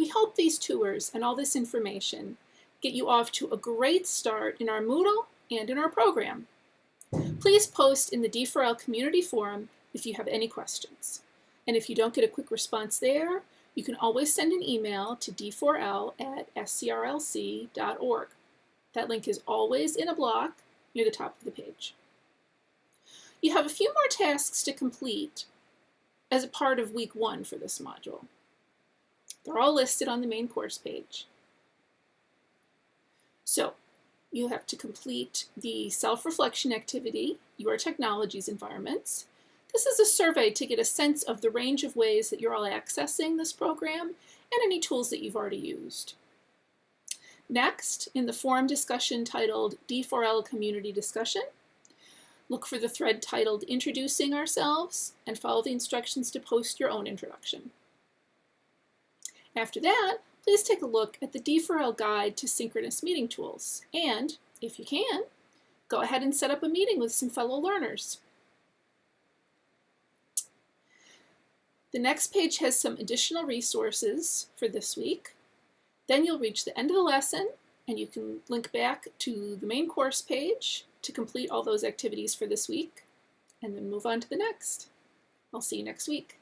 We hope these tours and all this information get you off to a great start in our Moodle and in our program. Please post in the D4L community forum if you have any questions. And if you don't get a quick response there, you can always send an email to d4l at scrlc.org. That link is always in a block near the top of the page. You have a few more tasks to complete as a part of week one for this module. They're all listed on the main course page. So you have to complete the self-reflection activity, Your Technologies Environments. This is a survey to get a sense of the range of ways that you're all accessing this program and any tools that you've already used. Next, in the forum discussion titled D4L Community Discussion, look for the thread titled Introducing Ourselves and follow the instructions to post your own introduction. After that, please take a look at the D4L Guide to Synchronous Meeting Tools, and, if you can, go ahead and set up a meeting with some fellow learners. The next page has some additional resources for this week. Then you'll reach the end of the lesson and you can link back to the main course page to complete all those activities for this week and then move on to the next. I'll see you next week.